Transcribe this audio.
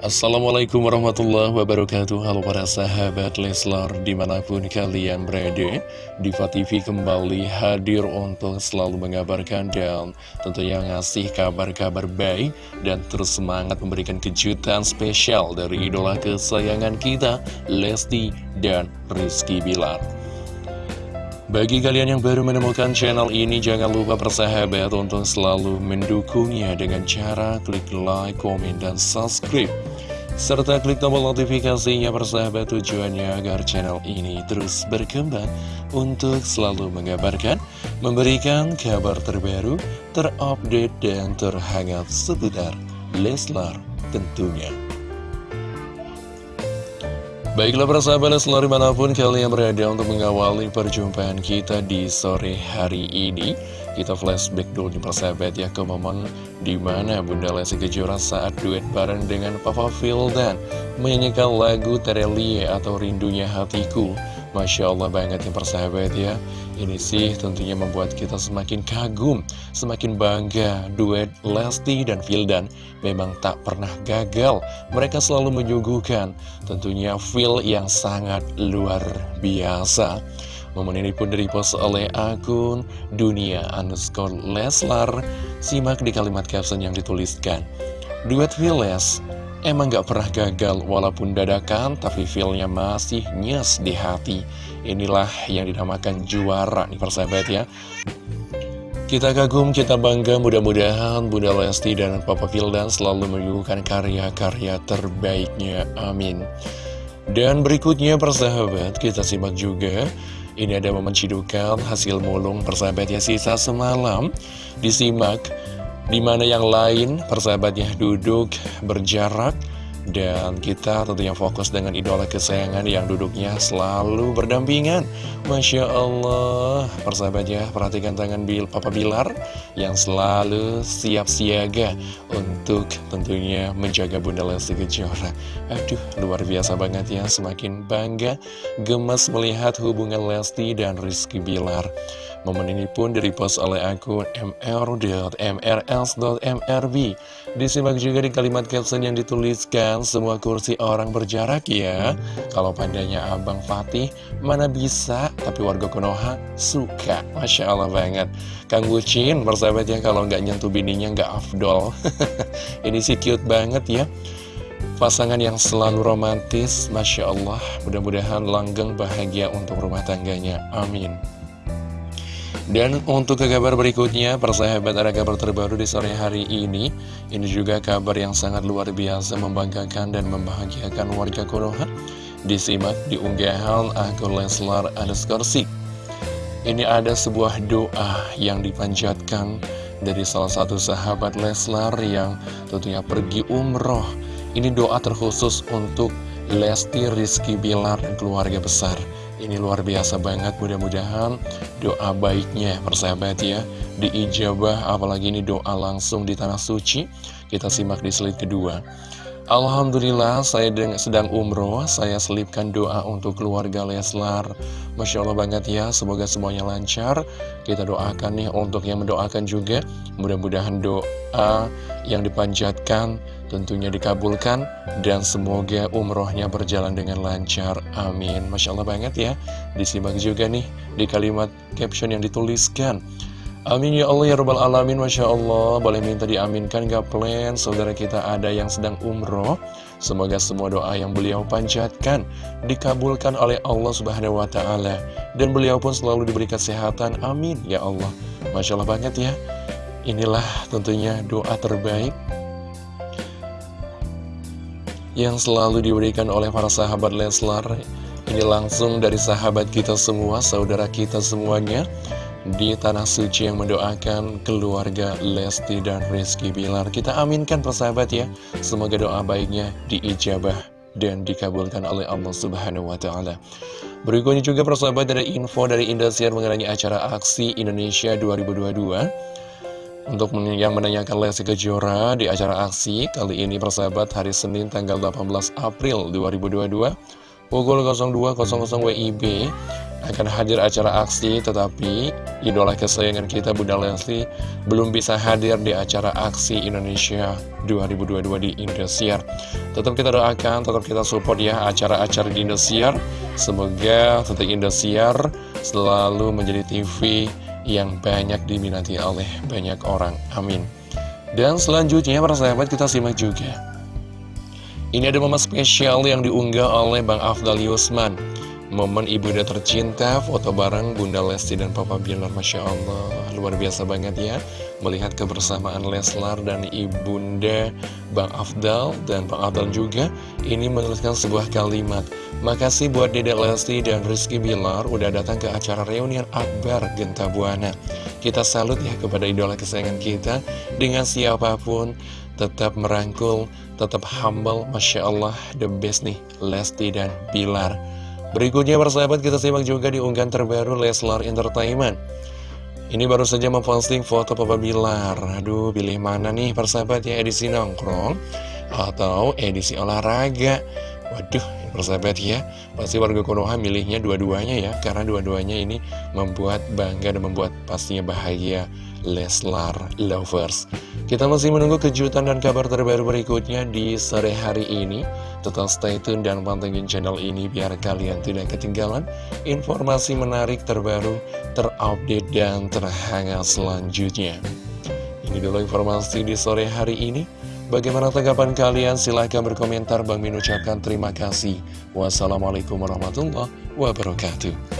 Assalamualaikum warahmatullahi wabarakatuh Halo para sahabat Leslar Di mana pun kalian berada Diva TV kembali hadir untuk selalu mengabarkan Dan tentunya ngasih kabar-kabar baik Dan terus semangat memberikan kejutan spesial Dari idola kesayangan kita Lesti dan Rizky Bilar bagi kalian yang baru menemukan channel ini, jangan lupa persahabat untuk selalu mendukungnya dengan cara klik like, komen, dan subscribe. Serta klik tombol notifikasinya persahabat tujuannya agar channel ini terus berkembang untuk selalu mengabarkan, memberikan kabar terbaru, terupdate, dan terhangat seputar Leslar tentunya. Baiklah persahabat selalu mana pun kalian berada untuk mengawali perjumpaan kita di sore hari ini. Kita flashback dulu di persahabat ya ke momen di mana Bunda Lesti Kejora saat duet bareng dengan Papa Fildan Menyanyikan lagu Terelie atau Rindunya Hatiku. Masya Allah banget yang persahabat ya Ini sih tentunya membuat kita semakin kagum Semakin bangga Duet Lesti dan Vildan Memang tak pernah gagal. Mereka selalu menyuguhkan Tentunya feel yang sangat luar biasa. Momen ini pun direpost oleh akun Dunia underscore Leslar. Simak di kalimat caption yang dituliskan. Duet Viles Emang gak pernah gagal walaupun dadakan tapi feelnya masih nyes di hati. Inilah yang dinamakan juara nih persahabat ya. Kita kagum, kita bangga mudah-mudahan Bunda Lesti dan Papa Vildan selalu menyuguhkan karya-karya terbaiknya. Amin. Dan berikutnya persahabat kita simak juga. Ini ada momen cidukan hasil mulung persahabat ya sisa semalam. Disimak di mana yang lain persahabatnya duduk berjarak dan kita tentunya fokus dengan idola kesayangan yang duduknya selalu berdampingan. Masya Allah. Persahabatnya perhatikan tangan Bil Papa Bilar Yang selalu siap siaga Untuk tentunya menjaga Bunda Lesti Kejora. Aduh luar biasa banget ya. Semakin bangga Gemes melihat hubungan Lesti dan Rizky Bilar Momen ini pun direpost oleh akun mr.mrls.mrb Disimak juga di kalimat caption yang dituliskan Semua kursi orang berjarak ya. Kalau pandanya Abang Fatih Mana bisa? Tapi warga Konoha suka. Masya Allah banget. Kang Bucin persahabatnya kalau nggak nyentuh bininya nggak afdol. Ini sih cute banget ya. Pasangan yang selalu romantis Masya Allah. Mudah-mudahan langgeng bahagia untuk rumah tangganya. Amin dan untuk ke kabar berikutnya, persahabat ada kabar terbaru di sore hari ini. Ini juga kabar yang sangat luar biasa membanggakan dan membahagiakan warga Konoha. Disimak di unggahan akun Leslar underscore Ini ada sebuah doa yang dipanjatkan dari salah satu sahabat Leslar yang tentunya pergi umroh. Ini doa terkhusus untuk Lesti Rizky Bilar dan keluarga besar. Ini luar biasa banget, mudah-mudahan doa baiknya persahabat ya. Diijabah, apalagi ini doa langsung di Tanah Suci Kita simak di slide kedua Alhamdulillah saya sedang umroh. Saya selipkan doa untuk keluarga Leslar. Masya Allah banget ya Semoga semuanya lancar. Kita doakan nih untuk yang mendoakan juga. Mudah-mudahan doa yang dipanjatkan tentunya dikabulkan dan semoga umrohnya berjalan dengan lancar. Amin. Masya Allah banget ya. Disimak juga nih di kalimat caption yang dituliskan Amin ya Allah ya Rabbal Alamin Masya Allah. Boleh minta diaminkan gak plan? Saudara kita ada yang sedang umroh. Semoga semua doa yang beliau panjatkan Dikabulkan oleh Allah Subhanahu Wa Taala. Dan beliau pun selalu diberi kesehatan. Amin ya Allah. Masya Allah banget ya. Inilah tentunya doa terbaik yang selalu diberikan oleh para sahabat Leslar. Ini langsung dari sahabat kita semua, saudara kita semuanya Di Tanah Suci yang mendoakan keluarga Lesti dan Rizky Bilar Kita aminkan persahabat ya Semoga doa baiknya diijabah dan dikabulkan oleh Allah Subhanahu Wa Taala. Berikutnya juga persahabat dari info dari Indosiar mengenai acara aksi Indonesia 2022 untuk yang menanyakan Lesti Kejora di acara aksi kali ini persahabat hari Senin tanggal 18 April 2022 pukul 02.00 WIB akan hadir acara aksi tetapi idola kesayangan kita Bunda Lesti belum bisa hadir di acara aksi Indonesia 2022 di Indosiar. Tetap kita doakan, tetap kita support ya acara-acara di Indosiar. Semoga tetap Indosiar selalu menjadi TV yang banyak diminati oleh banyak orang. Amin. Dan selanjutnya para sahabat kita simak juga. Ini ada momen spesial yang diunggah oleh Bang Afdal Yusman Momen ibunda tercinta, foto bareng Bunda Lesti dan Papa Bilar Masya Allah. Luar biasa banget ya Melihat kebersamaan Leslar dan ibunda Bang Afdal dan Bang Afdal juga Ini menuliskan sebuah kalimat. Makasih buat Dedek Lesti dan Rizky Bilar Udah datang ke acara reunian Akbar Genta Buana. Kita salut ya kepada idola kesayangan kita. Dengan siapa pun tetap merangkul, tetap humble, Masya Allah, the best nih, Lesti dan Bilar. Berikutnya persahabat kita simak juga di unggahan terbaru Leslar Entertainment. Ini baru saja memposting foto Papa Bilar. Aduh, pilih mana nih persahabat ya, edisi nongkrong atau edisi olahraga? Waduh, persahabat ya, pasti warga Konoha milihnya dua-duanya ya, karena dua-duanya ini membuat bangga dan membuat pastinya bahagia Leslar Lovers. Kita masih menunggu kejutan dan kabar terbaru berikutnya di sore hari ini. Tetap stay tune dan pantengin channel ini biar kalian tidak ketinggalan informasi menarik terbaru, terupdate, dan terhangat selanjutnya. Ini dulu informasi di sore hari ini. Bagaimana tanggapan kalian? Silahkan berkomentar. Bang Min ucapkan terima kasih. Wassalamualaikum warahmatullahi wabarakatuh.